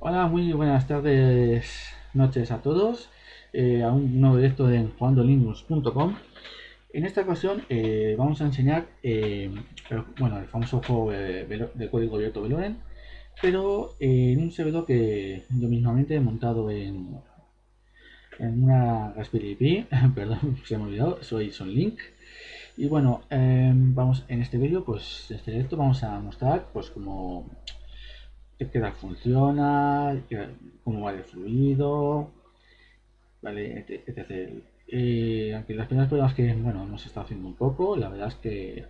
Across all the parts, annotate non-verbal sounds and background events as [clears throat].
Hola, muy buenas tardes, noches a todos, eh, a un nuevo directo de jugandolinux.com. En esta ocasión eh, vamos a enseñar eh, bueno, el famoso juego de, código abierto Veloren, pero en un servidor que yo mismamente he montado en, en una Raspberry Pi, [laughs] perdón, se me ha olvidado, soy Sonlink. Y bueno, vamos en este vídeo, pues en este directo vamos a mostrar pues como qué tal funciona, cómo va el fluido, vale, etc. Eh, aunque las primeras pruebas que bueno hemos estado haciendo un poco, la verdad es que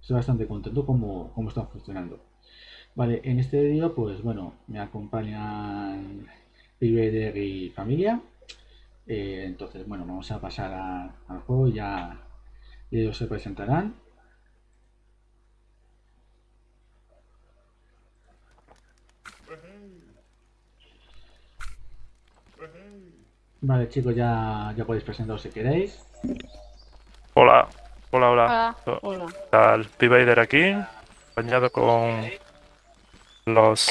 estoy bastante contento como cómo están funcionando. Vale, en este vídeo pues bueno, me acompañan Piber y familia. Eh, entonces bueno, vamos a pasar al juego, ya ellos se presentarán. Vale, chicos, ya, ya podéis presentaros si queréis. Hola, hola, hola. Hola. Está el P-Vader aquí, acompañado con los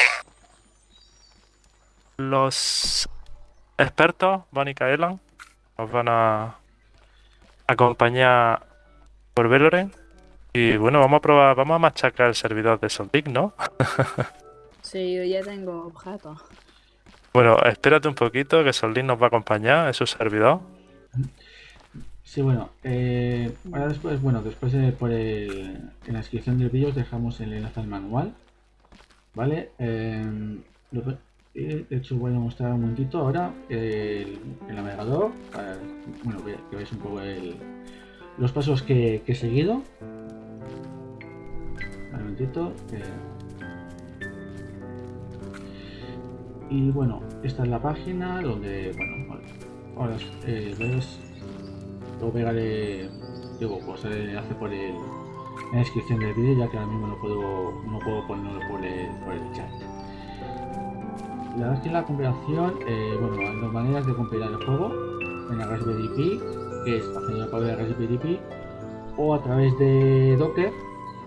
los expertos, Van y Kaelan. Nos van a acompañar por Veloren. Y bueno, vamos a probar, vamos a machacar el servidor de Soldic, ¿no? [laughs] sí, yo ya tengo objetos. Bueno, espérate un poquito que Solín nos va a acompañar, es su servidor. Sí, bueno, eh, ahora después, bueno, después de, por el, en la descripción del vídeo os dejamos el enlace al manual, ¿vale? Eh, de hecho voy a mostrar un momentito ahora el, navegador, para, bueno, que veáis un poco el, los pasos que, he seguido. Un momentito. Y bueno esta es la página donde bueno ahora eh, lo pegaré digo pues eh, hace por el la descripción del vídeo ya que ahora mismo no puedo no puedo ponerlo por el, por el chat. La verdad es que la compilación eh, bueno hay dos maneras de compilar el juego. En la Raspberry Pi que es haciendo la de Raspberry Pi o a través de Docker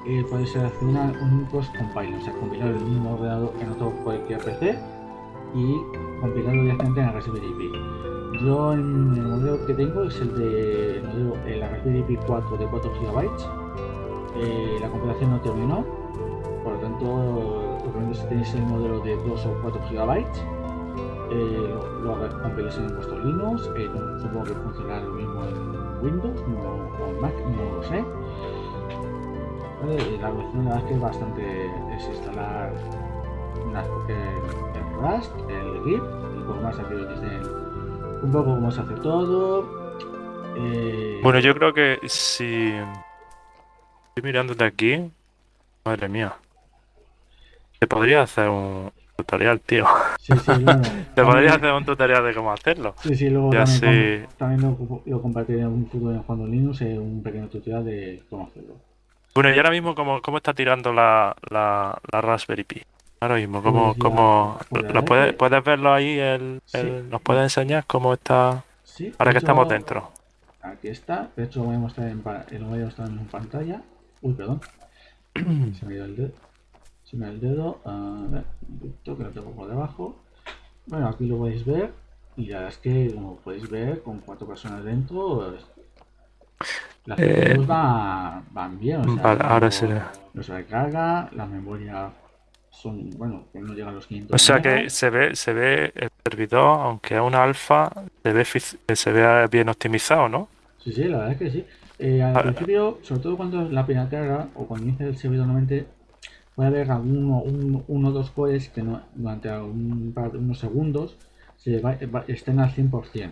eh, puede ser hacer un cross compile, o sea compilar el mismo ordenador en otro cualquier PC y compilarlo directamente en Raspberry Pi. Yo en el modelo que tengo es el de el modelo, Pi 4 de 4 GB. Eh, la compilación no terminó, por lo tanto, recomiendo si tenéis el modelo de 2 o 4 GB, eh, lo, lo compiléis en vuestro Linux. Eh, supongo que funcionará lo mismo en Windows o en Mac, no lo sé. la versión la verdad es que es bastante desinstalar una, Rust, el GIF y poco más aquí dicen un poco cómo se hace todo. Eh... Bueno, yo creo que si estoy mirando de aquí, madre mía, te podría hacer un tutorial, tío. Sí, sí, [laughs] bueno, te podría hacer un tutorial de cómo hacerlo. Sí, sí, luego también, también lo, lo, compartiré en un futuro en Juan Linux, eh, un pequeño tutorial de cómo hacerlo. Bueno, y ahora mismo, ¿cómo, cómo está tirando la, la, la Raspberry Pi? Ahora mismo, ¿cómo, cómo lo puedes, puedes verlo ahí? El, ¿Nos puedes enseñar cómo está? Sí, ahora que estamos dentro. Aquí está, de hecho lo voy a mostrar en, lo voy a mostrar en pantalla. Uy, perdón. [clears throat] Se me ha ido el dedo. Se me ha ido el dedo. A ver, que lo tengo por debajo. Bueno, aquí lo podéis ver. Y la verdad es que, como podéis ver, con cuatro personas dentro, las eh, van, van, bien. O sea, ahora será. No se recarga, la memoria son, bueno, no llegan los 500. O sea que se ve, se ve el servidor, aunque es una alfa, se ve, se ve bien optimizado, ¿no? Sí, sí, la verdad es que sí. Eh, al principio, sobre todo cuando la primera carga o cuando inicia el servidor normalmente puede haber alguno, uno o dos cores que no, durante un, unos segundos se va, estén al 100%.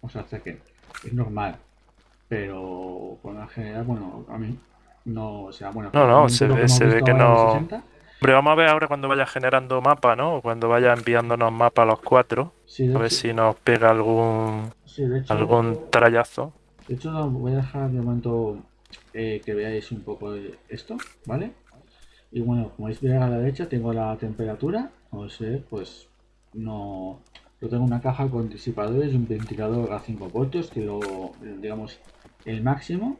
O sea, que es normal. Pero por la general, bueno, a mí no, o sea, bueno. No, no, se ve, se ve que no. Hombre, vamos a ver ahora cuando vaya generando mapa, ¿no? O cuando vaya enviándonos mapa a los cuatro. a ver si nos pega algún algún trayazo. De hecho, voy a dejar de momento eh, que veáis un poco esto, ¿vale? Y bueno, como veis a la derecha tengo la temperatura, o sea, pues no... Yo tengo una caja con disipadores y un ventilador a 5 voltios que lo, digamos, el máximo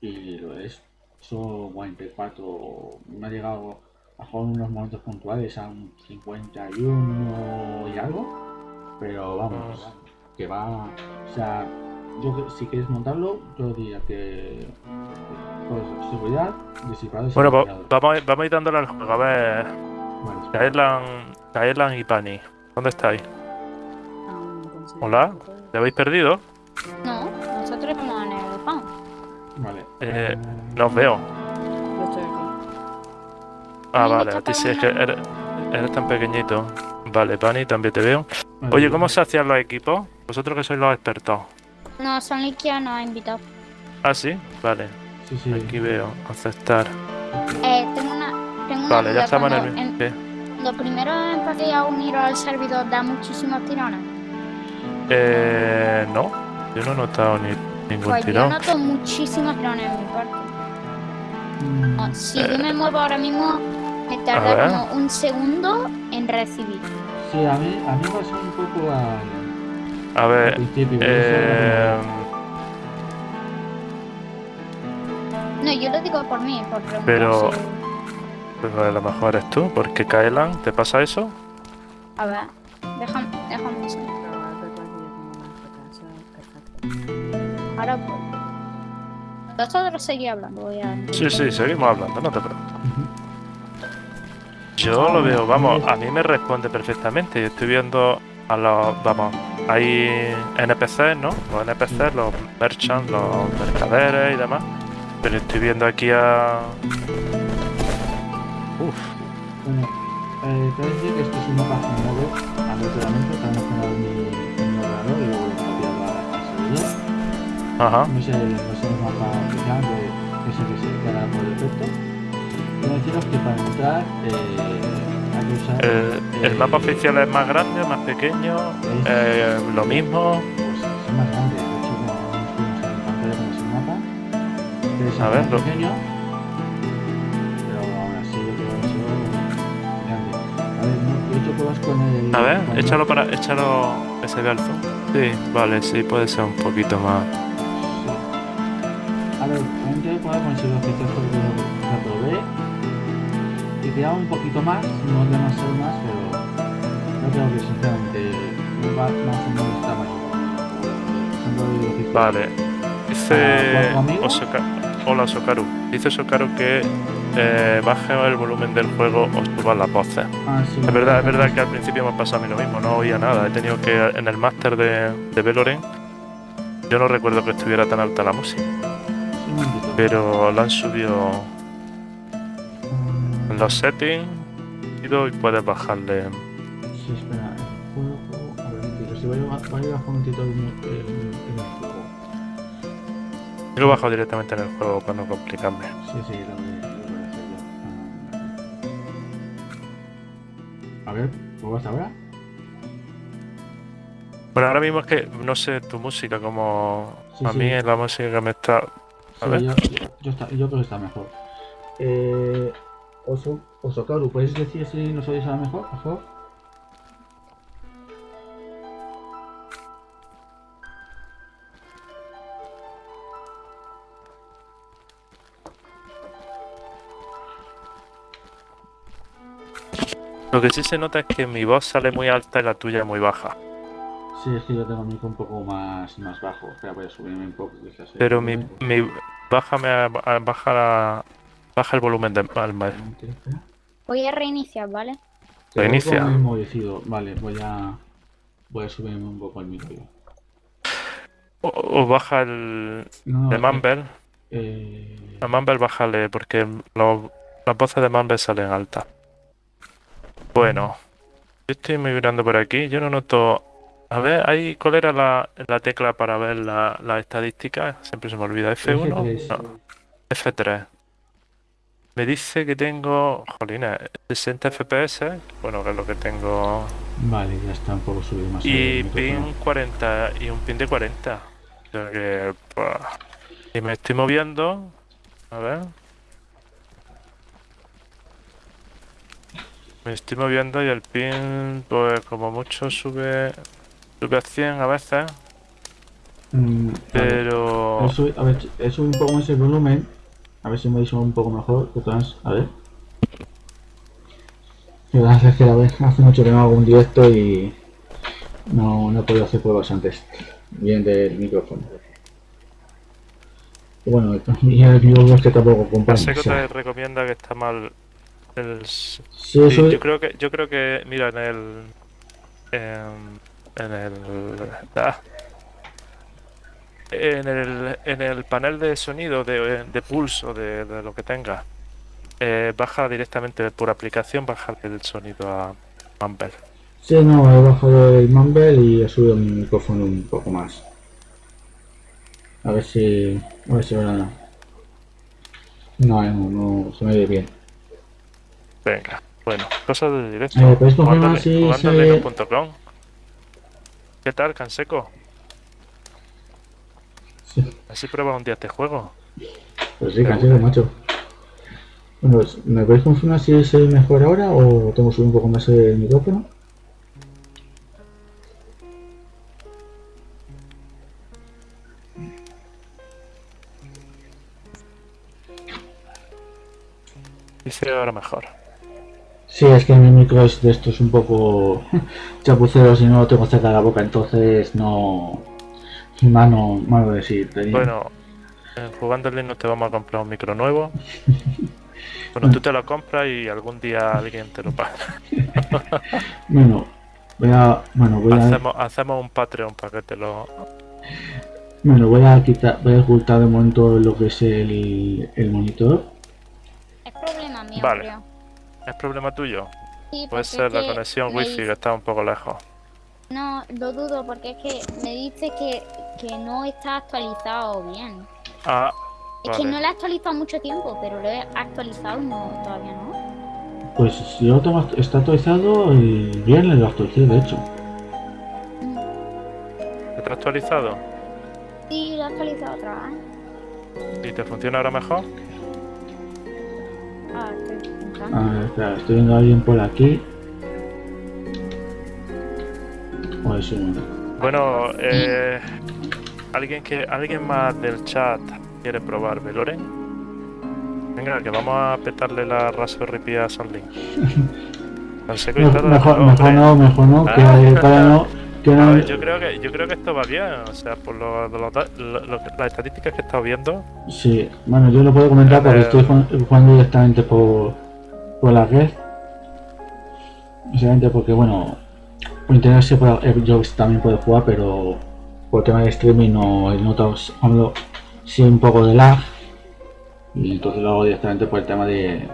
y lo es son 44 me ha llegado mejor unos momentos puntuales a un 51 y algo, pero vamos, que va, o sea, yo si quieres montarlo, yo diría que pues, seguridad, disipadores Bueno, vamos, a, vamos a ir dándole al juego, a ver. Vale, y Pani, ¿dónde estáis? Hola, ¿te habéis perdido? No, nosotros estamos en el pan. Vale. Eh, no os veo. Yo estoy aquí. Ah, vale, a ti sí es que eres, eres, tan pequeñito. Vale, Pani, también te veo. Oye, ¿cómo se hacían los equipos? Vosotros que sois los expertos. No, son Likia nos ha invitado. Ah, sí, vale. Sí, sí. Aquí veo, aceptar. Eh, tengo una. Tengo vale, una ya estamos en el. En, Lo primero empecé a unir al servidor da muchísimos tirones. Eh. No, yo no he notado ni ningún pues tirón. Yo noto muchísimos tirones en mi parte. Mm. si yo me muevo ahora mismo, me tarda como un segundo en recibir. Sí, a mí, a mí me pasa un poco a a ver. Eh... No, yo lo digo por mí, por preguntar. Pero. Pero a lo mejor eres tú, porque Kaelan, ¿te pasa eso? A ver, déjame, déjame eso. Ahora pues. Vosotros seguís hablando, voy a. Sí, sí, seguimos hablando, no te preocupes. Yo lo veo, vamos, a mí me responde perfectamente. Estoy viendo a los. Vamos, hay NPCs, ¿no? Los NPCs, los merchants, los mercaderes y demás. Pero estoy viendo aquí a. Uf. Bueno, eh, te voy a decir que esto es un mapa generado aleatoriamente, está mi, mi ordenador y luego lo copiado al servidor. Ajá. No sé, no sé el mapa que se queda por defecto. Quiero deciros que para entrar eh, el, mapa oficial es más grande, más pequeño, eh, lo mismo. Pues es más grande, de hecho no, mapa. Es a ver, pequeño, pero aún así yo creo que es grande. A ver, no, he hecho pruebas con el. A ver, échalo para. échalo. ese de Sí, vale, sí, puede ser un poquito más. A ver, también quiero probar con el servidor oficial porque lo probé y tiraba un poquito más, no demasiado más, pero no creo que sinceramente va más o menos está mal. Vale. Dice Osoka... Hola Sokaru. Dice Sokaru que eh, baje el volumen del juego o suba las voces. Ah, sí, es verdad, es verdad que al principio me ha pasado a mí lo mismo, no oía nada. He tenido que en el máster de, de Veloren yo no recuerdo que estuviera tan alta la música. Pero la han subido los settings y puedes bajarle. Sí, espera, el juego. A ver, si voy a, bajar un momentito en, el juego. Yo lo bajo directamente en el juego para no complicarme. Sí, sí, lo voy, a hacer yo. A ver, ¿cómo vas ahora? Bueno, ahora mismo es que no sé tu música, como a mí es la música que me está. Yo, creo que está mejor. Eh, Oso, Osokaru, ¿puedes decir si nos oyes a mejor, por favor? Lo que sí se nota es que mi voz sale muy alta y la tuya muy baja. Sí, es que yo tengo mi un poco más, más bajo. Espera, voy a subirme un poco. Pero mi, mi baja me baja la, Baja el volumen de palma. Voy a reiniciar, ¿vale? Reinicia. Vale, voy a. Voy a subirme un poco el micro. O, baja el. de Mumble. Eh... A Mumble bájale, porque las voces de Mumble salen altas. Bueno. Yo estoy migrando por aquí. Yo no noto. A ver, ¿hay, ¿cuál era la, la tecla para ver las la estadísticas? Siempre se me olvida. F1. F3. F3. Me dice que tengo, jolina, 60 FPS, bueno, que es lo que tengo. Vale, ya está un poco subido más. Y pin 40, y un pin de 40. O sea que, y me estoy moviendo, a ver. Me estoy moviendo y el pin, pues como mucho sube, sube a 100 a veces. Mm, pero... A ver, a un poco más el volumen a ver si me dice un poco mejor. A ver. es que hace mucho que no hago un directo y no, no he podido hacer pruebas antes. Bien del micrófono. Y bueno, y el es que tampoco que te recomienda que está mal el... Sí, yo creo que yo creo que mira en el en, en el ah, en el en el panel de sonido de, de pulso de, de lo que tenga eh, baja directamente por aplicación, baja el sonido a Mumble. Sí, no, he bajado el Mumble y he subido mi micrófono un poco más. A ver si... A ver si ahora... No, no, no, se me ve bien. Venga, bueno, cosas de directo. Eh, ¿Puedes confirmar si ¿Qué tal, Canseco? Sí. Así prueba un día este juego. Pues sí, Canseco, macho. Bueno, ¿me podéis confirmar si es mejor ahora o tengo que subir un poco más el micrófono? Dice ahora mejor. Sí, es que mi micro es de estos un poco [laughs] chapuceros y no lo tengo cerca de la boca, entonces no... Mano, mano decir. Bueno, jugando en no te vamos a comprar un micro nuevo. [laughs] Bueno, tú te lo compras y algún día alguien te lo paga. [laughs] bueno, voy a. Bueno, voy hacemos, a. Hacemos un Patreon para que te lo. Bueno, voy a quitar, voy a ocultar de momento lo que es el, el monitor. Es problema mío, vale. ¿Es problema tuyo? Sí, Puede ser la conexión wifi que está un poco lejos. No, lo dudo porque es que me dice que, que no está actualizado bien. Ah, es que no lo he actualizado mucho tiempo, pero lo he actualizado no, todavía no. Pues si lo tengo, está actualizado y bien lo actualicé, de hecho. ¿Está actualizado? Sí, lo he actualizado otra vez. ¿Y te funciona ahora mejor? Ah, estoy intentando. A ver, espera, estoy viendo a alguien por aquí. Bueno, eh, alguien que alguien más del chat quiere probar Veloren? Venga, que vamos a petarle la Raspberry a [laughs] mejor, mejor, mejor no, mejor no, que ah. para no... [laughs] Yo creo que yo creo que esto va bien, o sea, por lo, las estadísticas que he estado viendo. Sí, bueno, yo lo puedo comentar porque eh, estoy jugando directamente por, por la red. Básicamente porque, bueno, por internet se puede, yo también puedo jugar, pero por tema de streaming no he notado, sí un poco de lag y entonces lo hago directamente por el tema de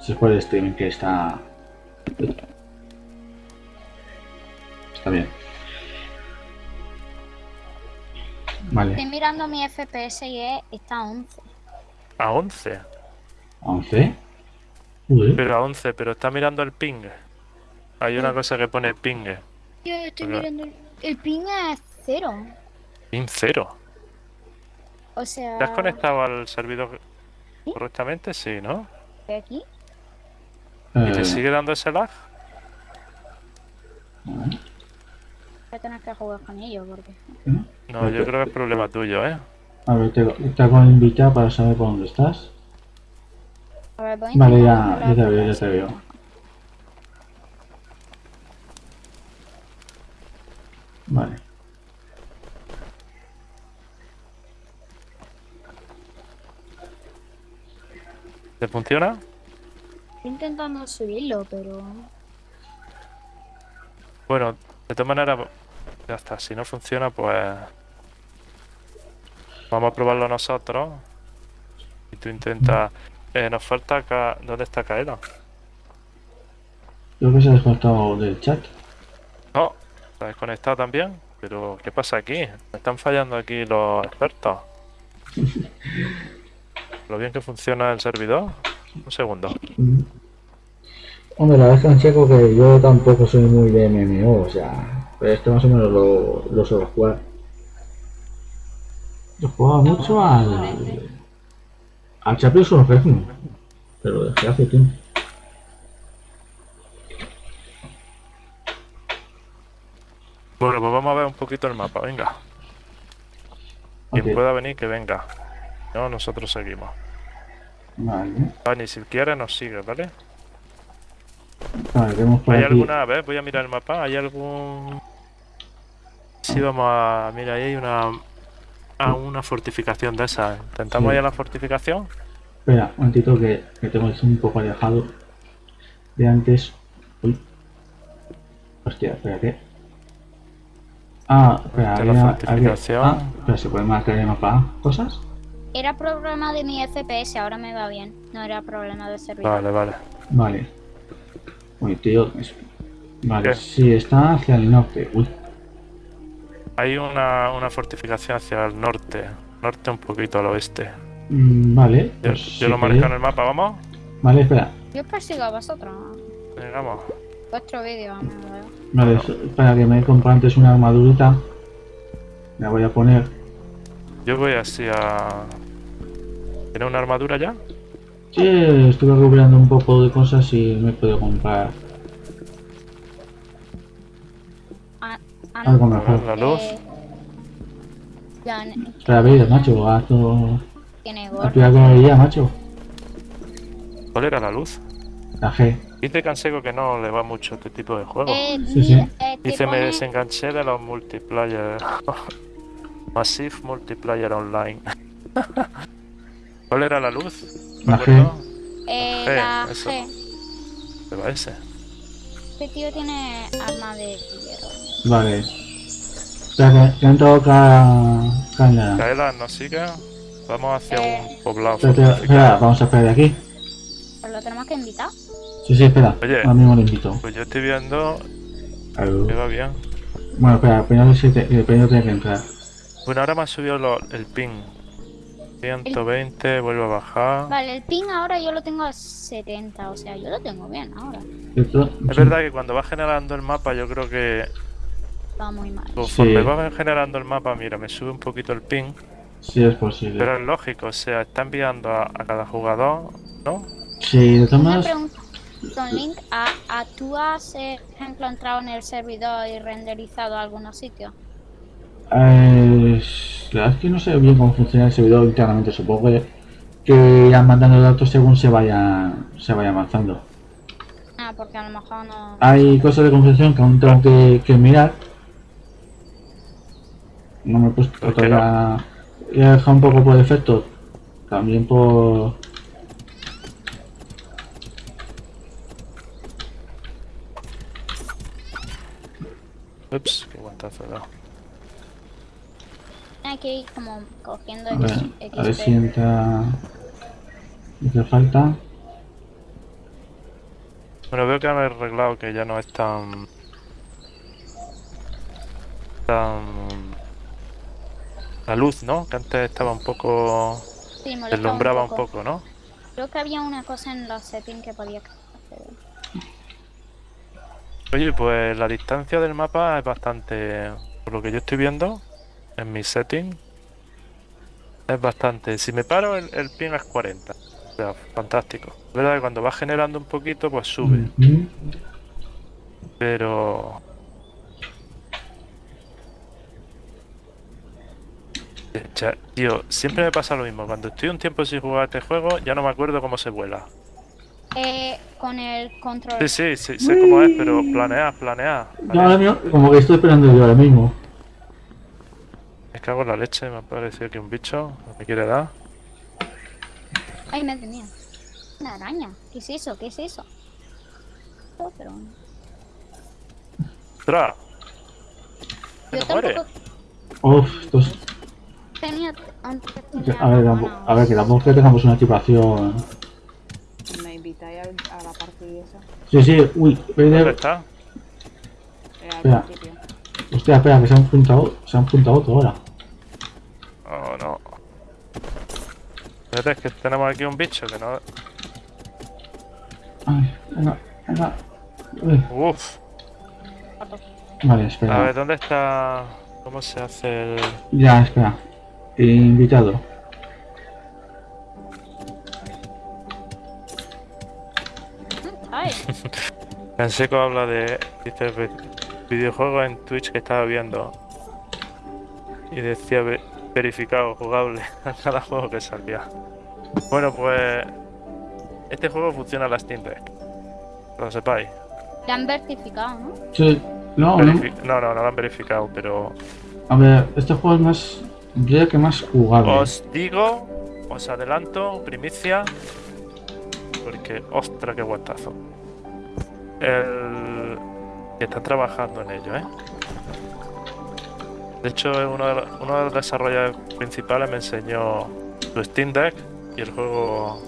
si es por el streaming que está está bien vale. Estoy mirando mi fps y está a 11 a 11 a 11 pero a 11 pero está mirando el ping. Hay una cosa que pone ping. Yo estoy mirando el, ping es cero. Ping cero o sea... ¿Te has conectado al servidor correctamente? Sí, ¿no? ¿De aquí? ¿Y te eh. sigue dando ese lag? Voy a tener que jugar con ellos porque... No, yo creo que es problema tuyo, ¿eh? A ver, te, te hago invitar para saber por dónde estás. A ver, voy vale, ya, ya te veo, ya te veo. Vale. ¿Te funciona? Estoy intentando subirlo, pero... Bueno, de todas maneras, ya está. Si no funciona, pues... Vamos a probarlo nosotros. Y tú intentas... Eh, nos falta acá... ¿Dónde está Kaela? Creo que se ha desconectado del chat. No, está desconectado también. Pero, ¿qué pasa aquí? Me están fallando aquí los expertos. [laughs] lo bien que funciona el servidor. Un segundo. Hombre, la verdad es que que yo tampoco soy muy de MMO, o sea, pero esto más o menos lo, lo suelo jugar. Yo jugaba mucho al. al Champions of pero desde hace tiempo. Bueno, pues vamos a ver un poquito el mapa, venga. Quien pueda venir, que venga. No, nosotros seguimos. Vale. Vale, si quiere nos sigue, ¿vale? Vale, vemos por ¿Hay aquí. alguna? A ver, voy a mirar el mapa. ¿Hay algún...? Sí, vamos a... Mira, ahí hay una... Ah, una fortificación de esas. ¿Intentamos Sí. ir a la fortificación? Espera, un momentito que, que tengo esto un poco alejado de antes. Uy. Hostia, espera, ¿qué? Ah, espera, es la había- fortificación. había- ah, espera, ¿se puede marcar el mapa cosas? Era problema de mi FPS, ahora me va bien. No era problema de servidor. Vale, vale. Vale. Uy, tío. es- Vale, ¿Qué? sí, está hacia el norte. Uy, Hay una, una fortificación hacia el norte. Norte un poquito al oeste. mm, vale. Yo, pues yo si lo marco en el mapa, ¿vamos? Vale, espera. Yo os persigo a vosotros. Venga, vamos. Vuestro vídeo, vamos a ver. Vale, Bueno. es- espera que me he comprado antes una armadurita. La voy a poner. Yo voy así a... ¿Tiene una armadura ya? Sí, estuve recuperando un poco de cosas y me puedo comprar Ah, algo mejor. La luz. Espera, macho, haz todo. gorro. con día, macho. ¿Cuál era la luz? La G. Dice Canseco que no le va mucho este tipo de juegos. Eh, Sí, sí. eh, Dice, me desenganché de los multiplayer. [laughs] Massive Multiplayer Online. [laughs] ¿Cuál era la luz? ¿Me La acuerdo? eh, G, la eso. G. ¿Qué va ese? Este tío tiene arma de hierro. Vale. Espera, que, caña. Kaela, ¿nos sigue? Vamos hacia Eh. un poblado Espera, espera, vamos a esperar de aquí. Pues lo tenemos que invitar. Sí, sí, espera. Oye. Ahora mismo lo invito. Pues yo estoy viendo que va bien. Bueno, espera, primero, si te, eh, primero tiene que entrar. Bueno, ahora me ha subido lo- el ping. 120, vuelvo a bajar. Vale, el ping ahora yo lo tengo a 70, o sea, yo lo tengo bien ahora. Es verdad que cuando va generando el mapa, yo creo que Va muy mal. conforme Sí. va generando el mapa, mira, me sube un poquito el ping. Sí, es posible. Pero es lógico, o sea, está enviando a, a cada jugador, ¿no? Sí, de todas Don Link, ¿a, a tú has, eh, por ejemplo, entrado en el servidor y renderizado algunos sitios? eh, la verdad es que no sé bien cómo funciona el servidor internamente. Supongo que, que irán mandando datos según se vaya, se vaya avanzando. Ah, porque a lo mejor no... Hay cosas de configuración que aún tengo que, que mirar. No me he puesto ¿Por qué todavía. He dejado un poco por defecto. También por. Ups, qué guantazo he dado. Hay que ir como cogiendo A ver, X, a ver si entra. Hace falta. Bueno, veo que han arreglado que ya no es tan... tan... La luz, ¿no? Que antes estaba un poco... Sí, deslumbraba un poco, ¿no? Creo que había una cosa en los settings que podía hacer. Oye, pues la distancia del mapa es bastante... Por lo que yo estoy viendo, en mi setting, es bastante... Si me paro, el, el ping es 40. O sea, fantástico. Es verdad que cuando va generando un poquito, pues sube. Pero... Tío, siempre me pasa lo mismo. Cuando estoy un tiempo sin jugar a este juego, ya no me acuerdo cómo se vuela. Eh, con el control. Sí, sí, sí, sé cómo es, pero planea, planea. No, ahora mismo, como que estoy esperando yo ahora mismo. Me cago en la leche, me ha parecido que un bicho me quiere dar. Ay, madre mía. Una araña. ¿Qué es eso? ¿Qué es eso? Oh, pero... ¡Ostras! Yo ¿Se muere? tampoco Uf, estos. tenía... Antes tenía A ver, tampoco- a ver, que tampoco es que tengamos una equipación. ¿Me invitáis a la partida esa? Sí, sí, uy, ¿Dónde espera, está? Eh, Espera. hostia, espera, que se han juntado, se han juntado otro ahora. Oh, no. Espérate, es que tenemos aquí un bicho que no... Ay, venga, venga. Uy, Uf. Vale, A espera. ver, ¿dónde está...? ¿Cómo se hace el...? Ya, espera. Invitado. Ay, [laughs] Canseco habla de... Dice vi- videojuegos en Twitch que estaba viendo. Y decía verificado, jugable, [laughs] a cada juego que salía. Bueno, pues... Este juego funciona a la Steam Deck. Que lo sepáis. La han verificado, ¿no? Sí, no, no. Verifi- no, no, no lo han verificado, pero A ver, este juego es más. Yo diría que más jugable. os digo, os adelanto, primicia, porque, ostra, qué guantazo. El que está trabajando en ello, ¿eh? De hecho, uno de, los- uno de los desarrolladores principales me enseñó su Steam Deck y el juego,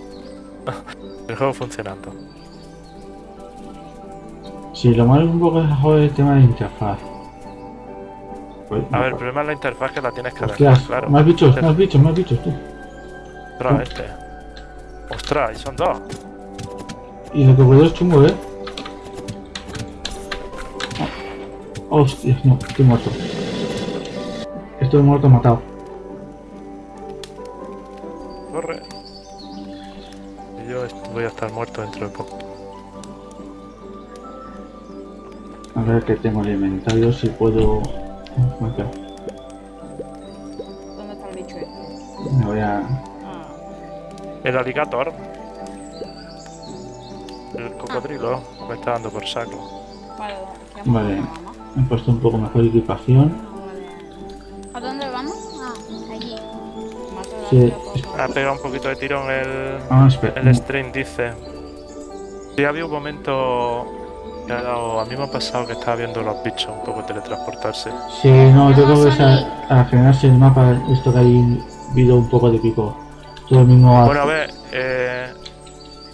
[laughs] el juego funcionando. Sí, lo malo es un poco es el tema de interfaz. Pues, A ver, el problema es la interfaz que la tienes que claro. más bichos, más bichos, más bichos, tú. Ostras, este. Ostras, y son dos. Y lo que puedo es chungo, ¿eh? Hostias, no, estoy muerto. Estoy muerto, matado. Corre. Y yo voy a estar muerto dentro de poco. A ver que tengo el inventario, si puedo... ¿Dónde está el bicho este? Me voy a... Ah, El aligator. El cocodrilo me está dando por saco. vale, ¿qué Vale. he puesto un poco mejor equipación. Sí. Ha pegado un poquito de tirón el, Ah, el stream, dice. Sí, había un momento que ha dado- A mí me ha pasado que estaba viendo los bichos un poco teletransportarse. Sí, no, yo creo que a a- al generarse el mapa, esto que hay habido un poco de pico. Todo el mismo... Bueno, a ver, eh,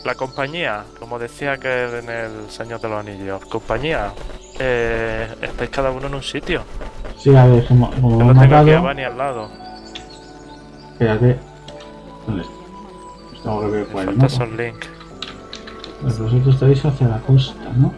la compañía, como decía que en el Señor de los Anillos, compañía, eh, estáis cada uno en un sitio. Sí, a ver, como, no tengo aquí a matado... Bani al lado. Espérate. ¿Dónde está? Tengo que por el falta mapa. son Link. Pues vosotros estáis hacia la costa, ¿no?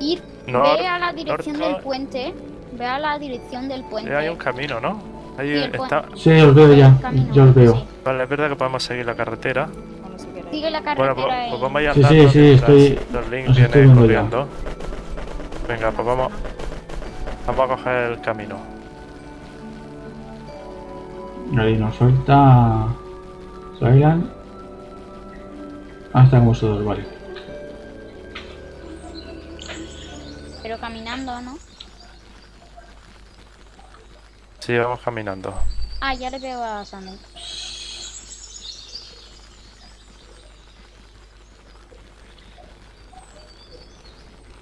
Ir, No, ve a la dirección norte. del puente. Ve a la dirección del puente. hay un camino, ¿no? Ahí Sí, está. Sí, os veo ya. Camino, Yo os veo. sí. Vale, es verdad que podemos seguir la carretera. Bueno. Sigue la Bueno, carretera pues, y- pues vamos a ir Sí, sí, andando sí, mientras estoy- Los Link os estoy viene viendo ya. corriendo. Venga, pues vamos. Vamos a coger el camino. Ahí nos falta... Silent. Ah, están vosotros, vale. Pero caminando, ¿no? Sí, vamos caminando. Ah, ya le veo a Sandy.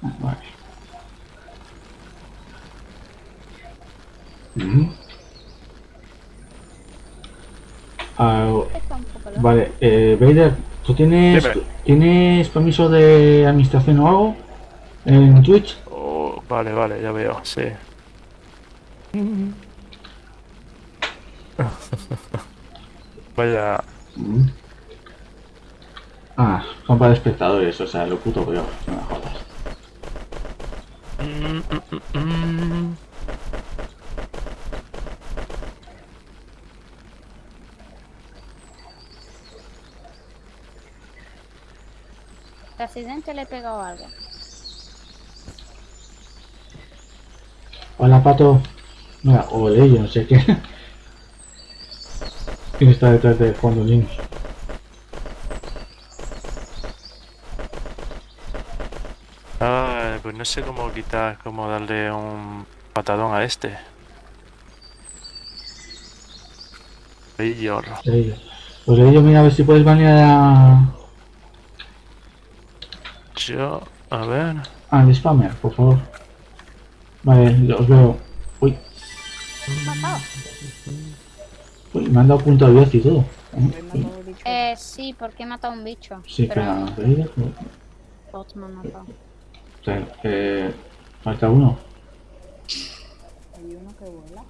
Ah, Vale. Ujú. Ah, Está un poco lejos. vale, eh, Vader, ¿tú tienes, Dime. ¿tienes permiso de administración o algo? ¿En Twitch? Oh, vale, vale, ya veo, sí. [laughs] Vaya, Mm. Ah, son para espectadores, o sea, lo puto veo, no me jodas. Mm, mm, El accidente le he pegado algo. Hola, pato. Mira, o yo no sé qué. [laughs] ¿Quién está detrás de Juan Linux? Ay, pues no sé cómo quitar, cómo darle un patadón a este. Mayor. Ello. Pues ello, mira a ver si puedes banear a... Yo, a ver. al spammer, por favor. Vale, os veo. Uy, ¿Matado? uy, me han dado punto abierto y todo. Eh, sí, porque he matado a un bicho. Sí, pero espera, Vader, bots me han matado. eh, falta uno. Hay uno que vuela.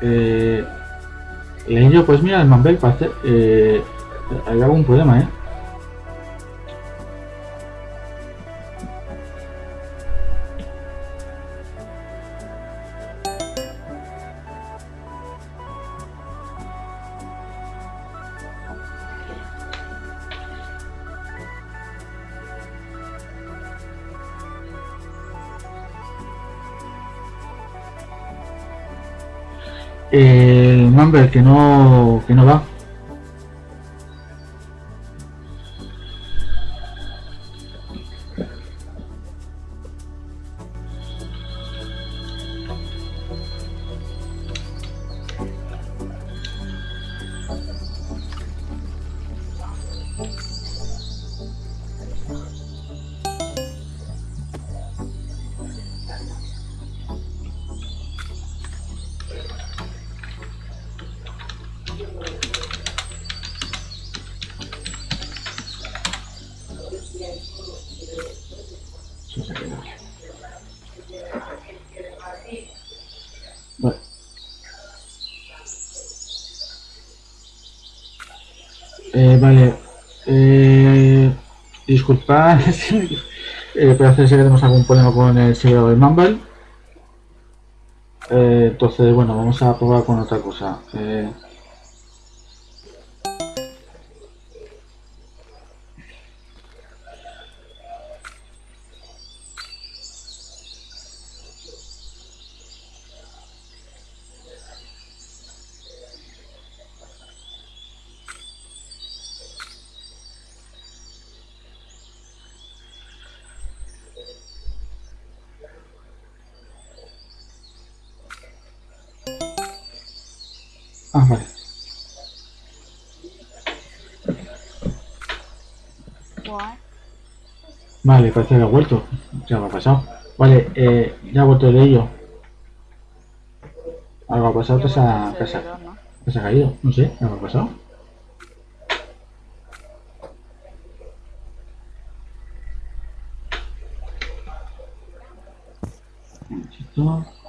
Eh, Leillo, pues mira, el Mambel parece. Eh, hay algún problema, ¿eh? El Mambel que no, que no va. Disculpad. [laughs] eh, parece ser que tenemos algún problema con el servidor del Mumble. Eh, entonces, bueno, vamos a probar con otra cosa. Eh, Vale, parece que ha vuelto. ¿Qué ha pasado? Vale, eh, ya ha vuelto el ello. Algo ha pasado, te se ha, caído. No sé, ¿qué ha pasado? Un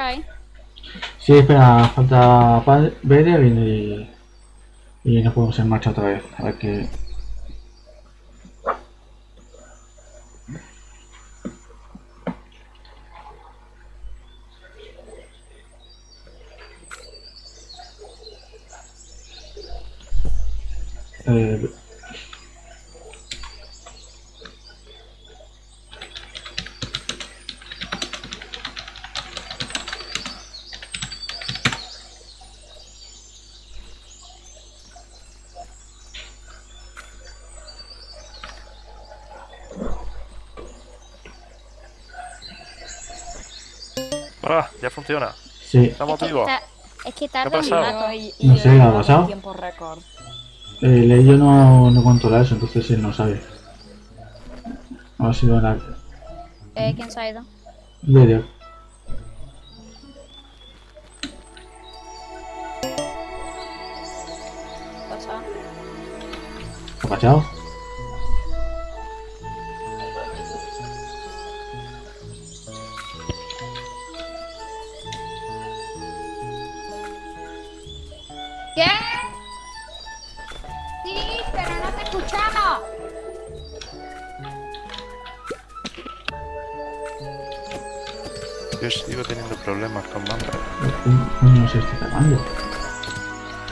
¿Qué hay? Sí, espera, falta Vader y, y nos podemos en marcha otra vez. A ver qué. Eh, Ah, ya funciona. sí, Estamos Es que, vivos. ta- es que ha tarda un pasado? rato. Y, No sé, ¿qué ha pasado? tiempo récord. el ello no, no controla eso, entonces él no sabe. Ha sido la Eh, ¿Quién se ha ido? Vader. ¿Qué? ¿Ha pasado?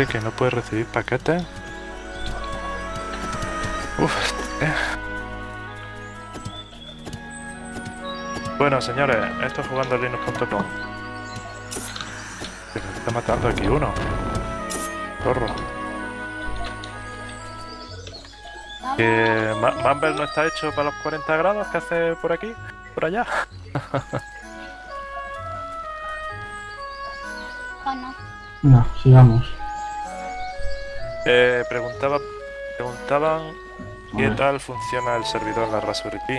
Que no puedes recibir paquetes? Uf, eh. Bueno, señores, esto es jugando a Linux.com. Que me está matando aquí uno. Zorro. Que Mumble no está hecho para los 40 grados que hace por aquí, por allá. [laughs] No, sigamos. Eh, preguntaba, preguntaban qué tal funciona el servidor en la Raspberry Pi.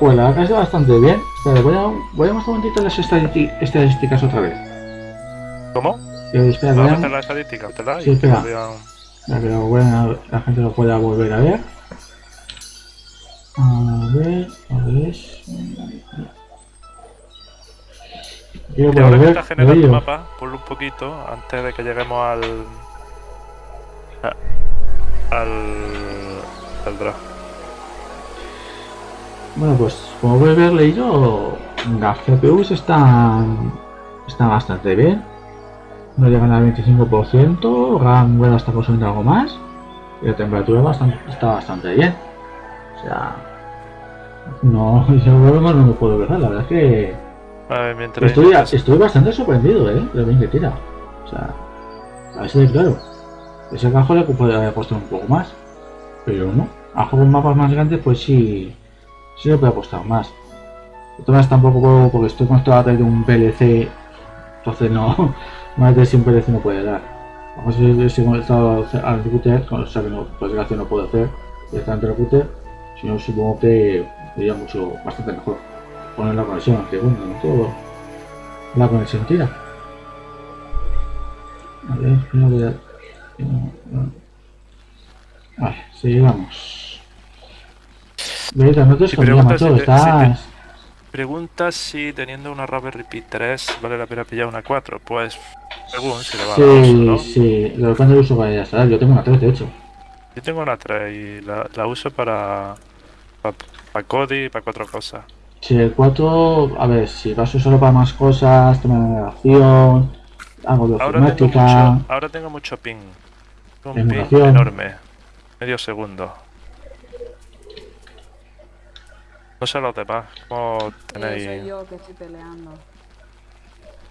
Pues la verdad que está bastante bien. Espera, voy a, voy a mostrar un momentito las estadísti- estadísticas otra vez. ¿Cómo? Eh, espera, voy Vamos a meter la estadística, ¿verdad? Sí, que espera. vean. que lo puedan- la gente lo pueda volver a ver. A ver, a ver. Quiero Y ahora que está generando mapa, ponlo un poquito antes de que lleguemos al. A- al. al draft. Bueno, pues como puedes ver leído, las GPUs están, están bastante bien. No llegan al 25%, RAM bueno, está consumiendo algo más. Y la temperatura bastante, está bastante bien. O sea, no, [laughs] yo no me puedo ver, la verdad es que ver, estoy, estoy bastante sorprendido, ¿eh? De lo bien que tira. O sea, a ver si de claro. Ese cajo le podría haber puesto un poco más. Pero no. A juegos mapas más grandes, pues sí. Sí le puede costar más. De todas tampoco porque estoy través de un PLC. Entonces no. [laughs] Más de 100 PLC no puede dar. Vamos a ver si conectado al router, o sea que no, desgracia no puedo hacer directamente el router. Si no, supongo que sería mucho, bastante mejor poner la conexión, aunque bueno, no todo la conexión tira. A ver, no voy a... Vale, sigamos. Verita, no te Si preguntas macho, si te- estás... Pregunta si teniendo una Raspberry Pi 3 vale la pena pillar una 4. Pues, según si le va a dar uso, Sí, ¿no? sí, lo depende del uso que vaya a estar. Yo tengo una 3, de hecho. Yo tengo una 3 y la, la uso para. para, para Kodi y para cuatro cosas. Si el 4, a ver, si vas a usarlo para más cosas, tema de navegación, algo de Ahora tengo, mucho, ahora tengo mucho ping. Un ping Emulación. enorme. Medio segundo. No sé los demás. ¿Cómo tenéis? soy yo que estoy peleando.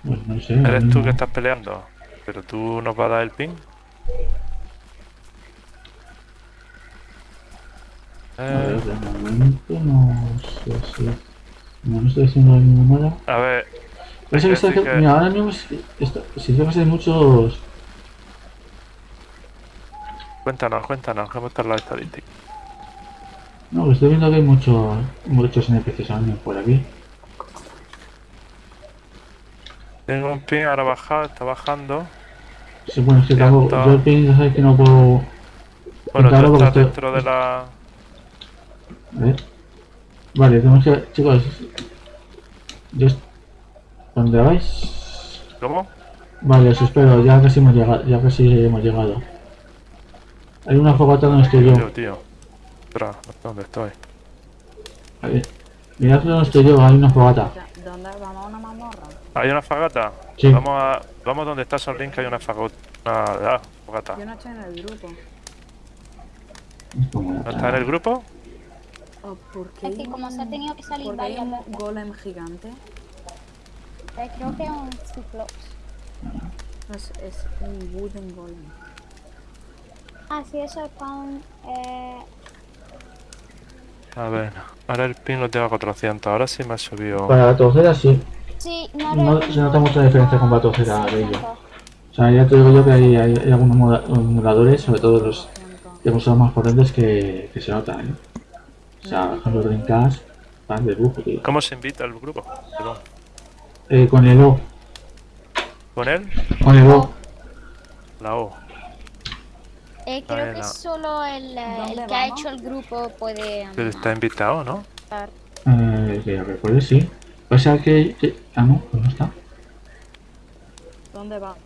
Pues no sé. Eres tú que estás peleando. Pero tú nos vas a dar el ping. A Eh, ver, de momento no sé si... No, no estoy haciendo ninguna nada. a ver, Parece que está, mira, ahora mismo si hay muchos... cuéntanos, cuéntanos. ¿Cómo están las estadísticas? No, que estoy viendo que hay muchos, muchos NPCs por aquí. Tengo un ping ahora bajado, está bajando. Sí, bueno, que tampoco, está. yo el ping ya sabes que no puedo... Bueno, tú estás estoy- dentro de la. A ver. Vale, tenemos que... Chicos... Yo... ¿Dónde vais? ¿Cómo? Vale, os espero, ya casi hemos llegado. Ya casi hemos llegado. Hay una fogata donde estoy yo. Tío, ¿dónde estoy? A ver. Mirad donde estoy yo, hay una fogata. ¿Dónde vamos a una mazmorra? ¿Hay una fagata? Sí. Vamos a. Vamos donde está Son Link, hay una. Una ah, fogata. Yo no estoy en el grupo. ¿No está en el grupo? Oh, ¿Por qué Es que hay como se ha un- tenido que salir hay un veces. golem gigante? Eh, Creo que es un ciclops. Es, es un wooden golem. Ah, sí, eso es con... Eh, A ver. Ahora el ping lo tengo a 400. Ahora sí me ha subido. Para la torcera sí. sí, no, se nota mucha diferencia con que Batocera de ello. 600. O sea, ya te digo yo que hay, hay, hay algunos emuladores, sobre todo los de consolas más potentes, que, que se notan, ¿eh? O sea, por ejemplo, Dreamcast, van de lujo, tío. ¿Cómo se invita al grupo? Perdón. Eh, con el O, ¿Con él? con el O. La O. Eh, creo que solo el, eh, ¿Dónde el que ha hecho el grupo puede... Pero está invitado, ¿no? Eh, que recuerde, sí. O sea que, que- Ah, no, pues no está. ¿Dónde vamos?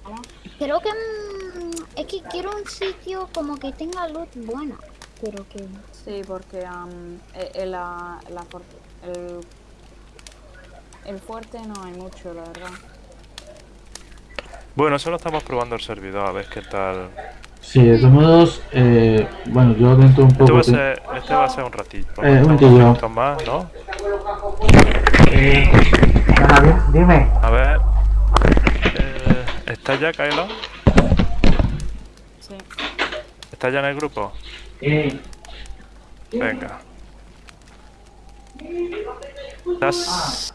Creo que... mm, es que quiero un sitio como que tenga luz buena. Pero que... Sí, porque am, eh, eh, la, la el, el fuerte no hay mucho, la verdad. Bueno, solo estamos probando el servidor, a ver qué tal. Sí, de todos modos, eh, bueno, yo dentro un Este poco... va a te- ser, este va a ser un ratito. Eh, un minutos más, ¿no? Eh, dime. A ver. Eh, ¿Está ya, Kaelo? Sí. ¿Está ya en el grupo? Eh, Venga. ¿Estás...?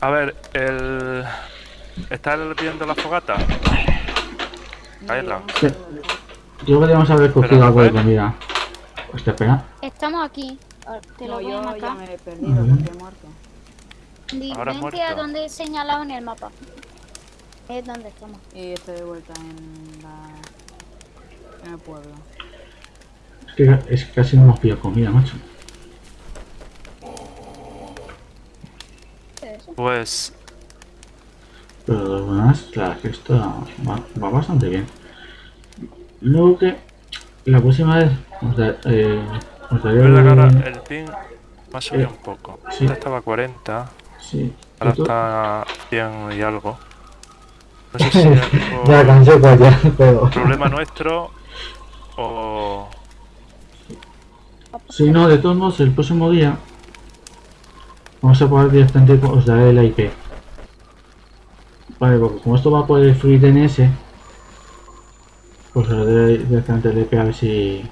A ver, el... ¿Estás viendo la fogata? Kaela. Sí. Yo queríamos haber cogido algo de comida. Pues te espera. Estamos aquí. Ah, Te lo No, voy a yo ya me he perdido porque he muerto. Diferente a muerto. donde he señalado en el mapa. Es donde estamos. Y estoy de vuelta en la... en el pueblo. Es que, es casi no hemos pillado comida, macho. ¿Qué es eso? Pues... Pero de todas maneras, la esto va, va bastante bien. Luego que la próxima vez os, da- eh, os daré ahora el ping me ha subido Eh, un poco. sí. Estaba a 40, Sí, ahora está a 100 y algo. No sé [laughs] si ya cansé pues ya, pero... problema nuestro o... Si no, de todos modos, el próximo día vamos a poder directamente os daré la IP. Vale, porque como esto va por el FreeDNS, pues os daré directamente el IP a ver si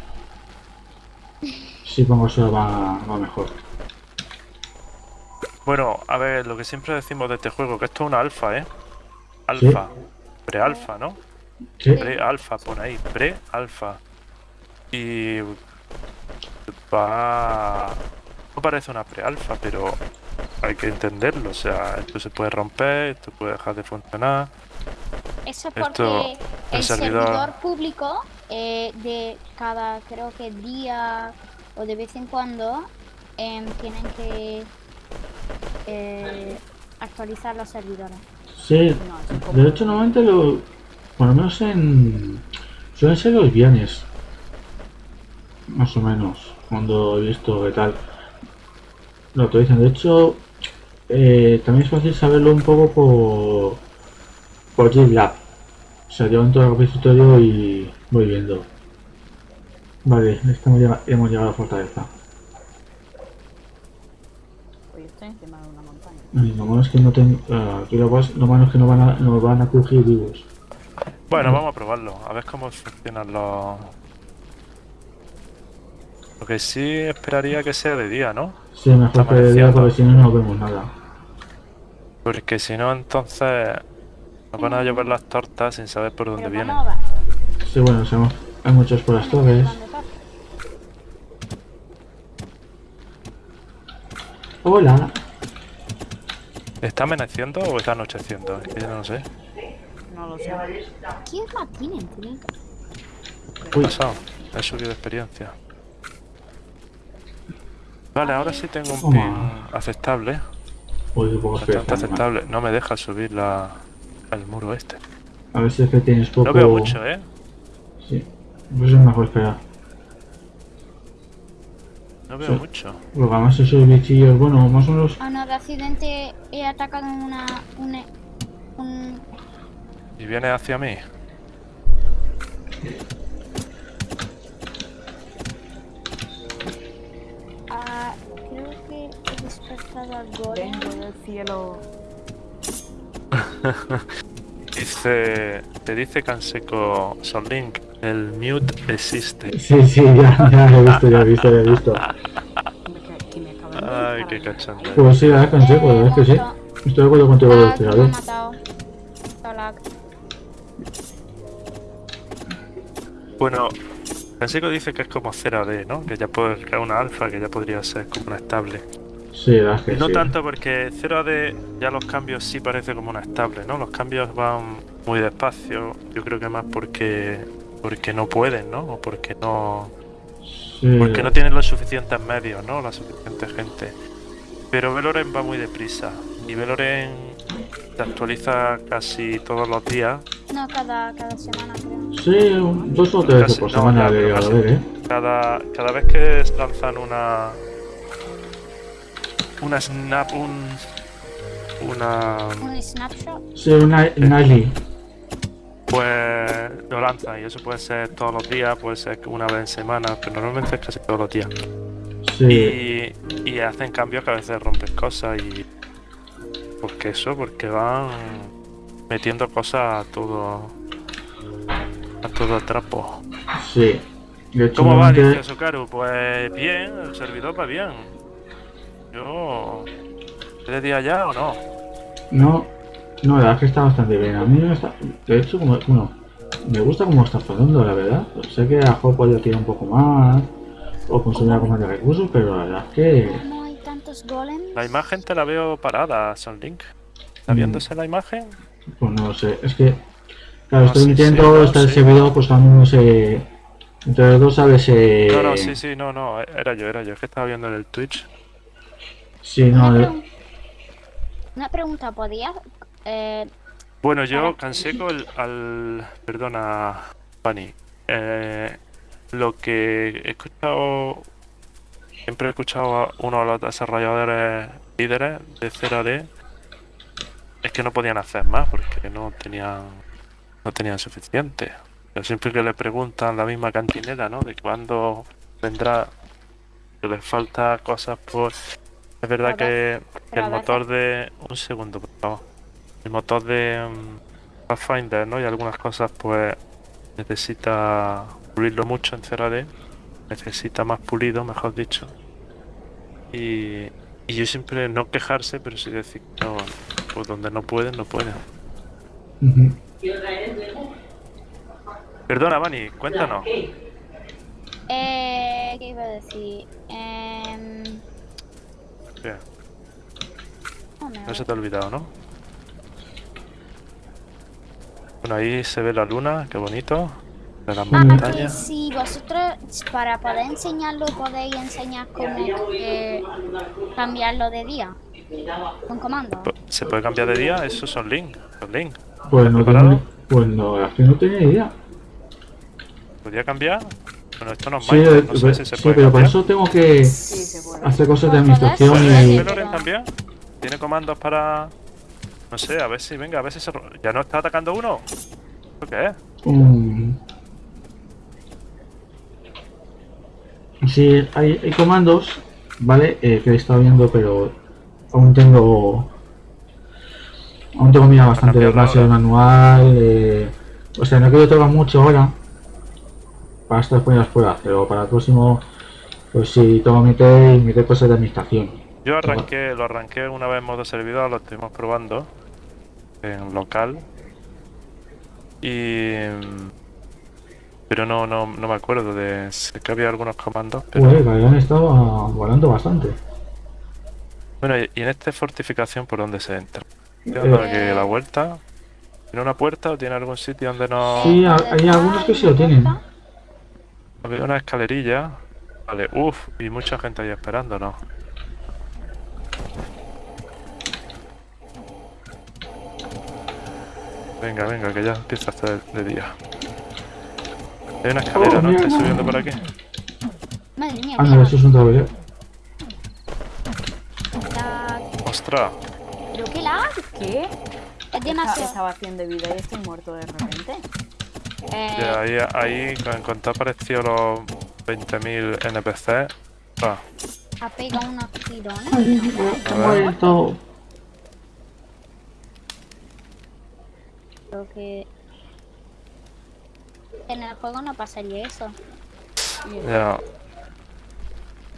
si pongo eso va, va mejor. Bueno, a ver, lo que siempre decimos de este juego, que esto es una alfa, ¿eh? Alfa. Pre-alfa, ¿no? Sí, Pre-alfa, pone ahí. Pre-alfa. Y... Va... No parece una pre-alfa, pero hay que entenderlo. O sea, esto se puede romper, esto puede dejar de funcionar. Eso es Esto, porque el el servidor- servidor, público eh, de cada, creo que día o de vez en cuando em, tienen que eh, actualizar los servidores. sí. No. De hecho, normalmente lo, por lo menos en suelen ser los viernes, más o menos, cuando he visto qué tal lo actualizan. De hecho, eh, también es fácil saberlo un poco por por GitLab. O sea, yo entro al repositorio y voy viendo. Vale, estamos hemos llegado a la fortaleza. Oye, estoy encima de una montaña. Y lo malo es que no tengo. aquí lo, más- lo malo es que no van a, no van a crujir vivos. Bueno, vamos a probarlo, a ver cómo funcionan los... Lo que sí esperaría que sea de día, ¿no? Sí, mejor Está que de día porque si no, no vemos nada. Porque si no, entonces nos van a llover las tortas sin saber por dónde vienen. Sí, bueno, sabemos- hay muchos por las torres. Hola. ¿Está amaneciendo o está anocheciendo? Es que yo no lo sé. No lo sé. ¿Quién la tienen? ¿Qué Uy. ha pasado? He subido experiencia. Vale, ahora sí tengo un pin aceptable. Uy, poco Bastante esperanza, aceptable. No me deja subir la... el muro este. A ver si es que tienes poco. No veo mucho, ¿eh? Sí. Pues es mejor esperar. No veo Sí. mucho. Porque además esos bichillos, bueno, más o menos. Ah, no, de accidente he atacado una... una un... Y viene hacia mí. Ah, creo que he despertado al golem. Vengo del cielo. [laughs] Dice... Te dice Canseco Sonlink. El mute existe. Sí, sí, ya, ya lo he visto, ya lo he visto, ya lo he visto. De Ay, qué cachondeo. Pues sí, la que la verdad es que sí. Estoy de acuerdo contigo, Ah, que me ha matado. Hola. Bueno, Canseco dice que es como 0D, ¿no? Que ya puede crear una alfa, que ya podría ser como una estable. Sí, la que No sí. tanto porque 0D ya los cambios sí parece como una estable, ¿no? Los cambios van muy despacio. Yo creo que más porque porque no pueden, ¿no? O porque no Sí, porque no tienen los suficientes medios, ¿no? La suficiente gente. Pero Veloren va muy deprisa y Veloren se actualiza casi todos los días. No, cada, cada semana creo. Sí, un- dos o tres Casi- por no, semana llegado a ver, ¿eh? Cada, cada vez que lanzan una una snap, un. Una. Un snapshot. Sí, una Nightly. Pues lo lanza y eso puede ser todos los días, puede ser que una vez en semana, pero normalmente es casi todos los días. Sí. Y, y hacen cambios que a veces rompen cosas y. Porque eso, porque van metiendo cosas a todo. a todo trapo. Sí. ¿Cómo va, dice Sokaru? Pues bien, el servidor va bien. Yo. ¿Es de día ya o no? No, no, la verdad es que está bastante bien. A mí me está. De hecho, como. Bueno, me gusta cómo está flotando, la verdad. Sé que a lo mejor podría tirar un poco más. O consumir algo más de recursos, pero la verdad es que. La imagen te la veo parada, Son Link. ¿Está Mm. viéndose la imagen? Pues no lo sé. Es que. Claro, No, estoy sí, emitiendo, sí, no, está el sí. servidor, pues también no sé. Entre los dos, ¿sabes? Eh, No, no, sí, sí, no, no, era yo, era yo. Es que estaba viendo en el Twitch. Sí, Una, no, eh, pregun- una pregunta, ¿podías eh, Bueno, yo con el, al... Perdona, Fanny. Eh, lo que he escuchado... Siempre he escuchado a uno de los desarrolladores líderes de CRD es que no podían hacer más porque no tenían no tenían suficiente. Pero siempre que le preguntan la misma cantinera, ¿no? De cuándo vendrá, que les falta cosas por... Es verdad que, el motor de... Un segundo, por favor. El motor de mm, Pathfinder, ¿no? Y algunas cosas, pues, necesita pulirlo mucho en CRD. Necesita más pulido, mejor dicho. Y, y yo siempre no quejarse, pero sí decir, no, pues donde no pueden, no pueden. Perdona, Vani, cuéntanos. eh, ¿qué iba a decir? Em, no se te ha olvidado, ¿no? Bueno, ahí se ve la luna, qué bonito. Las Ah, que si vosotros para poder enseñarlo podéis enseñar cómo eh, cambiarlo de día con comando. Pues, ¿Se puede cambiar de día? Esos son link. Son link. Pues no tengo, pues no, es que no tenía idea. ¿Podría cambiar? Bueno, esto no es Sí, Minecraft, eh, no sé si se sí, puede pero para eso tengo que Sí, hacer cosas de administración podés, ¿Puede y... también? ¿Tiene comandos para...? No sé, a ver si, venga, a ver si se... ¿Ya no está atacando uno? ¿Esto qué es? Mm. Sí, hay, hay comandos, ¿vale? Eh, que he estado viendo, pero aún tengo. Aún tengo mira bastante de base manual. eh, o sea, no quiero tocar mucho ahora. Para estas primeras pruebas, pero para el próximo, pues sí, tengo que meter, meter cosas de administración. Yo arranqué, lo arranqué una vez en modo servidor, lo estuvimos probando en local. Y... Pero no, no, no me acuerdo de... Sé que había algunos comandos, pero... Joder, que habían estado ah, volando bastante. Bueno, y en esta fortificación, ¿por dónde se entra? Dando Eh, la vuelta. ¿Tiene una puerta o tiene algún sitio donde no...? Sí, hay- algunos que sí lo tienen. Había una escalerilla. Vale, uff, y mucha gente ahí esperando, ¿no? Venga, venga, que ya empieza a hacer de día. Hay una escalera, ¿no? Estoy subiendo por aquí. Madre mía, Ah, no, mira, eso es un tablero. la- ¡Ostras! ¿Pero qué lag? ¿Qué? Es demasiado. Estaba haciendo vida y estoy muerto de repente. eh, Ya, ahí, ahí, en cuanto apareció los 20.000 NPC. Ah, ha pegado unos tirones. Muerto. Creo que en el juego no pasaría eso. ya.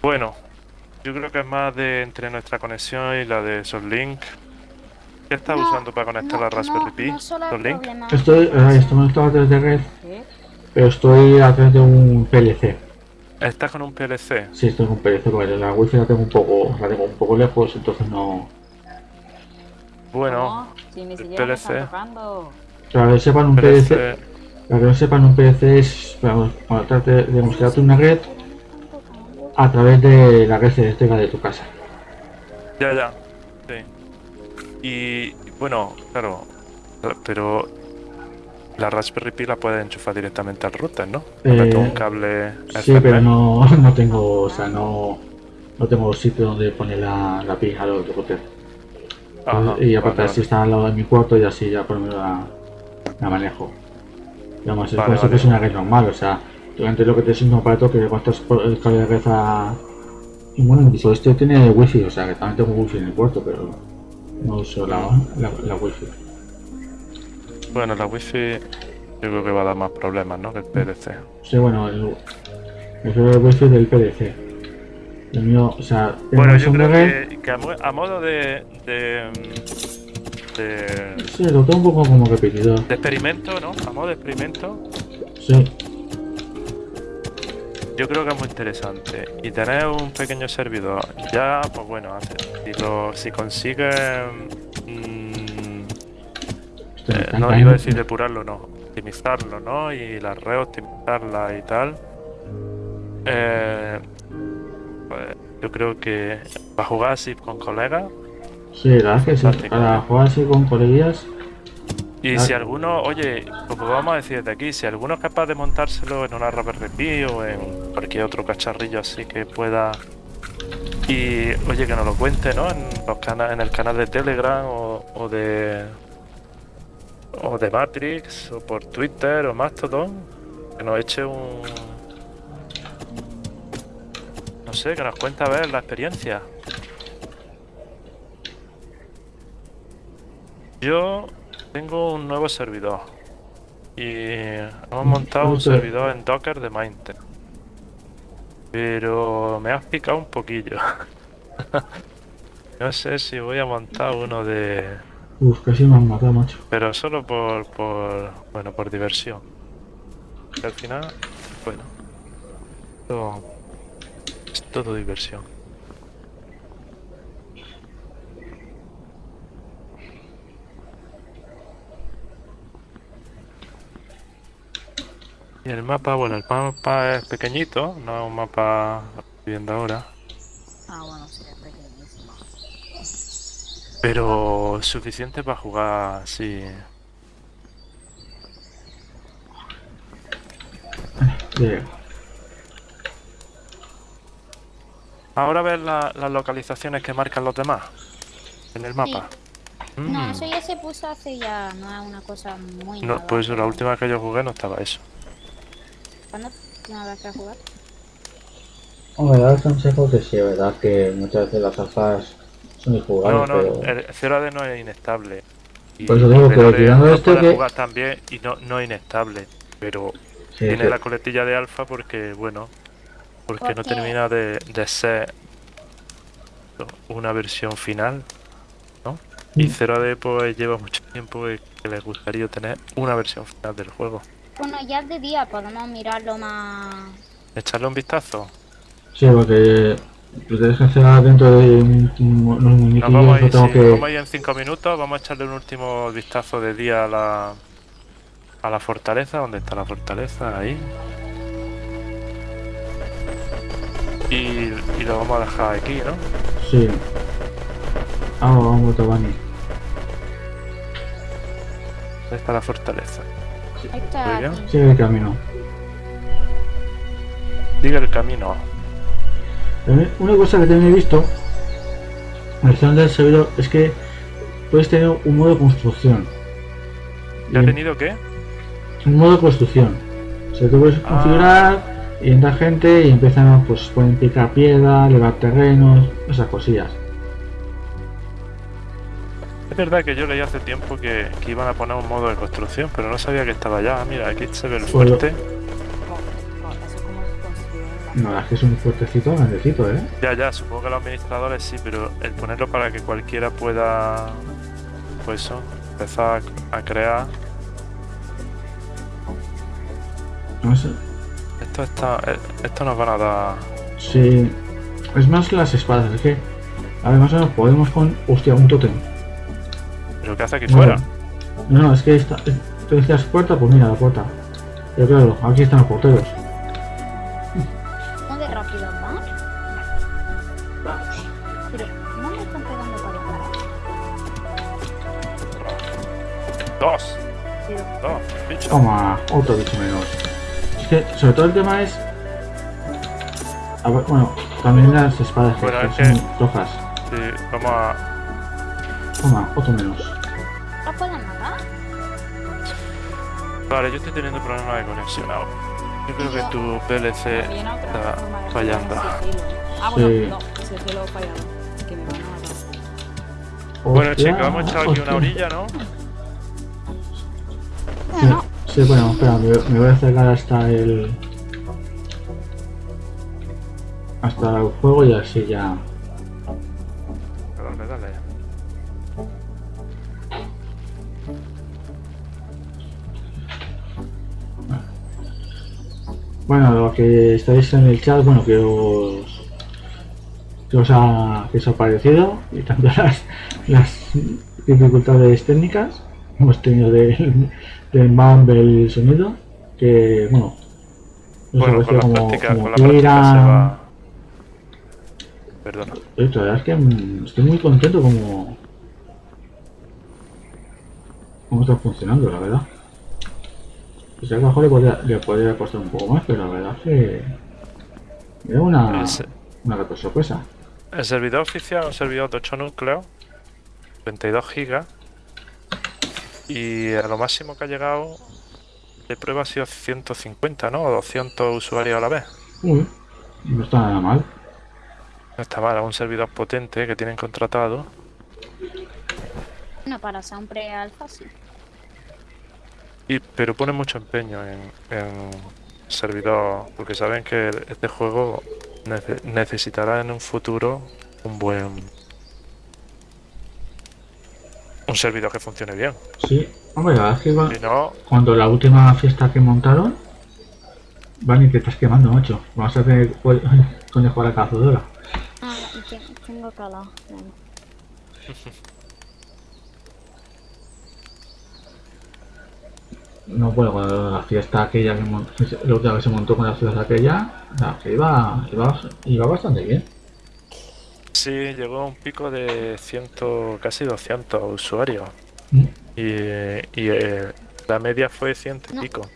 Bueno, yo creo que es más de entre nuestra conexión y la de Soulink. ¿Qué estás No, usando para conectar no, la Raspberry no, Pi? No problema. Estoy, eh, estoy conectado a través de red, pero estoy a través de un PLC. ¿Estás con un PLC? Sí, estoy con PLC porque la wifi la tengo un poco, la tengo un poco lejos, entonces no. Bueno, No, si ni el PLC. que sepan un PLC, PLC. Para que no sepan un PLC es para conectarte, de mostrarte una red a través de la red eléctrica de tu casa. Ya, ya. Sí. Y bueno, claro. Pero la Raspberry Pi la puedes enchufar directamente al router, ¿no? Eh, un cable Sí, Ethernet. pero no, no tengo, o sea, no, no tengo sitio donde poner la, la pija al router. Ajá, y aparte vale, así está al lado de mi cuarto y así ya por lo menos la, la manejo. Digamos, es Vale, como si vale. fuese una red normal, o sea, durante lo que te es un aparato que cuantas por el cable de red a... Y bueno, incluso este tiene wifi, o sea que también tengo wifi en el cuarto, pero no uso la, la, la wifi. Bueno, la wifi yo creo que va a dar más problemas, ¿no? Que el PLC. Sí, bueno, el, el wifi del PDC. El mío, o sea, Bueno, yo creo que, que a, mo- a modo de, de, de, Sí, lo tengo un poco como repetidor. de experimento, ¿no? Modo de experimento, Sí, yo creo que es muy interesante. Y tener un pequeño servidor, ya, pues bueno, si, lo, si consigues... mm, Eh, no iba a decir depurarlo, no. Optimizarlo, ¿no? Y la red optimizarla y tal. Eh, pues, yo creo que para jugar así con colegas. Sí, la. Para jugar así con coleguillas, Y Claro. si alguno, oye, como vamos a decir desde aquí, si alguno es capaz de montárselo en una Raspberry Pi o en cualquier otro cacharrillo así que pueda. Y oye, que nos lo cuente, ¿no? En, los cana- en el canal de Telegram o, o de. O de Matrix, o por Twitter o Mastodon. Que nos eche un. No sé, que nos cuente a ver la experiencia. Yo tengo un nuevo servidor. Y hemos montado un servidor en Docker de Mindtech. Pero me has picado un poquillo. [laughs] no sé si voy a montar uno de... uff, casi me han matado, macho. Pero solo por, por bueno, por diversión. Que al final, bueno, esto es todo diversión. Y el mapa, bueno, el mapa es pequeñito, no es un mapa viendo ahora, Ah, bueno, sí, es pequeñísimo. pero suficiente para jugar así. Llega. Ahora ves la- las localizaciones que marcan los demás en el mapa. No, Mm. eso ya se puso hace ya, no es una cosa muy No, nueva, pues la última que yo jugué no estaba eso. ¿Cuándo no habrá que jugar? Hombre, da el consejo que sí, verdad que muchas veces las alfas son No, injugables, no, pero... el 0AD no es inestable. Y Por eso digo 0AD tirando puede que- jugar también y no, no inestable. Pero sí, tiene sí. la coletilla de alfa porque, bueno, porque ¿Por no termina de, de ser una versión final, ¿no? Y Mm. 0AD pues lleva mucho tiempo que les gustaría tener una versión final del juego. Bueno, ya es de día, podemos mirarlo más... Echarle un vistazo. Sí, porque lo tienes que hacer dentro de un- un- unos vamos a no ir, tengo sí, que... nos vamos a ir en 5 minutos, vamos a echarle un último vistazo de día a la a la fortaleza, ¿dónde está la fortaleza? Ahí. Y, y lo vamos a dejar aquí, ¿no? Sí. Ah, vamos, Tobani. ¿Dónde está la fortaleza? Ahí está. Sigue el camino. Sigue el camino. También, una cosa que también he visto en el canal del servidor es que puedes tener un modo de construcción. ¿Ya ha tenido qué? Un modo de construcción. O sea, tú puedes Ah. configurar y entra gente y empiezan, pues pueden picar piedra, elevar terrenos, esas cosillas. Es verdad que yo leí hace tiempo que, que iban a poner un modo de construcción, pero no sabía que estaba ya. Mira, aquí se ve el fuerte. No, es que es un fuertecito, grandecito, ¿eh? Ya, ya, supongo que los administradores sí, pero el ponerlo para que cualquiera pueda, pues eso, empezar a, a crear. No sé. Esto está, eh, esto nos van a dar. Sí. Es más las espadas, es que. A ver, más o menos podemos con. Hostia, un tótem. ¿Pero qué hace aquí No, fuera? No, no, es que esta. Tú decías puerta, pues mira la puerta. Pero claro, aquí están los porteros. ¿Cómo de rápido van? Pero, ¿no me están pegando para? Dos, Pero, dos, bicho. Toma, otro bicho menos. Es que, sobre todo el tema es. A ver, bueno, También las espadas que Bueno, que son rojas. Sí, vamos a... Toma, otro menos. Vale, yo estoy teniendo problemas de conexión ahora. Yo creo que tu PLC está fallando. Ah, bueno, Sí. no, si el cielo ha fallado. Que me van a matar. Bueno, chicos, hemos echado aquí una orilla, ¿no? Sí, bueno, espera, me, me voy a acercar hasta el. hasta el juego y así ya. Bueno, lo que estáis en el chat, bueno, que os. que os ha, que os ha parecido y tanto [laughs] las, las dificultades técnicas hemos tenido del, del el sonido, que bueno. nos Bueno, con la como, práctica, como con la que práctica era- se va... Perdona. Eh, La verdad es que mm, estoy muy contento como. cómo está funcionando, la verdad. A lo mejor le podría, le podría costar un poco más, pero la verdad es que. Es una, una grata sorpresa. El servidor oficial es un servidor de 8 núcleos, 22 gigas, y a lo máximo que ha llegado de prueba ha sido 150, ¿no? O 200 usuarios a la vez. Uy, no está nada mal. No está mal, es un servidor potente que tienen contratado. no para ser un pre-alfa, sí. Y, pero pone mucho empeño en, en servidor, porque saben que este juego nece- necesitará en un futuro un buen... Un servidor que funcione bien. Sí, hombre, la verdad es que va- Si no, cuando la última fiesta que montaron. Vale, que estás quemando, macho. Vamos a tener pues, [laughs] conejo a cazadora. Ah, y te- tengo calor. [laughs] No, bueno, cuando la fiesta aquella que la última vez se montó con la fiesta aquella, la que iba, iba, iba bastante bien. sí llegó a un pico de 100, casi 200 usuarios. Mm. Y, y, eh, la media fue 100 y No. pico.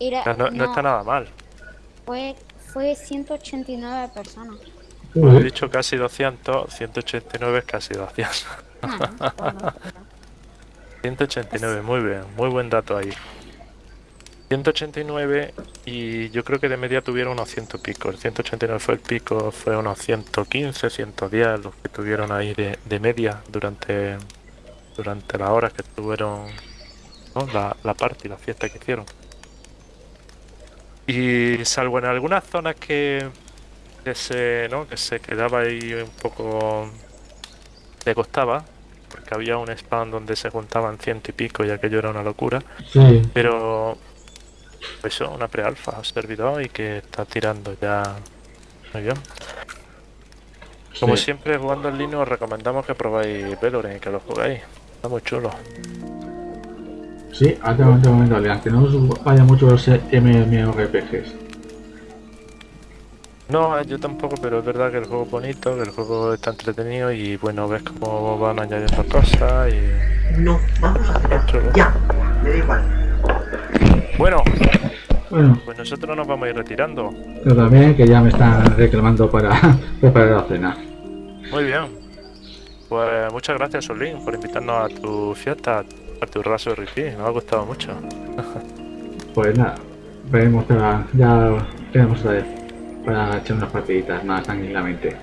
Era- O sea, no, no está nada mal. Fue, fue 189 personas. He Uy, dicho casi 200, 189 es casi 200. Ah, bueno, [laughs] 189, muy bien, muy buen dato ahí. 189 y yo creo que de media tuvieron unos 100 picos. El 189 fue el pico, fue unos 115, 110 los que tuvieron ahí de, de media durante durante las horas que estuvieron ¿no? la, la party, la fiesta que hicieron. Y salvo en algunas zonas que, que se ¿no? que se quedaba ahí un poco le costaba, porque había un spam donde se juntaban ciento y pico y aquello era una locura. sí, Pero eso, una pre-alfa, servidor y que está tirando ya muy bien. Como sí. siempre, jugando en línea os recomendamos que probáis Valorant y que lo juguéis. Está muy chulo. Sí, altamente recomendable, aunque no os vaya mucho los MMORPGs. No, yo tampoco, pero es verdad que el juego es bonito, que el juego está entretenido y bueno, ves cómo van añadiendo cosas y... No, vamos a hacer. Ya, me da igual. Bueno, Bueno, pues nosotros nos vamos a ir retirando. pero también que ya me están reclamando para [laughs] preparar la cena. Muy bien. Pues muchas gracias, Solín, por invitarnos a tu fiesta, a tu raso de repeat. Nos ha gustado mucho. [laughs] Pues nada, veremos que la- ya tenemos otra vez para echar unas partiditas más tranquilamente.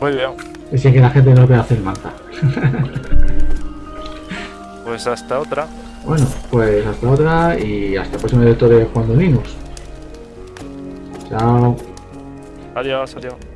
Muy bien. Y sin que la gente nos vea hacer manza. [laughs] Pues hasta otra. Bueno, pues hasta otra y hasta el próximo directo de Juan Linux. Chao. Adiós, adiós.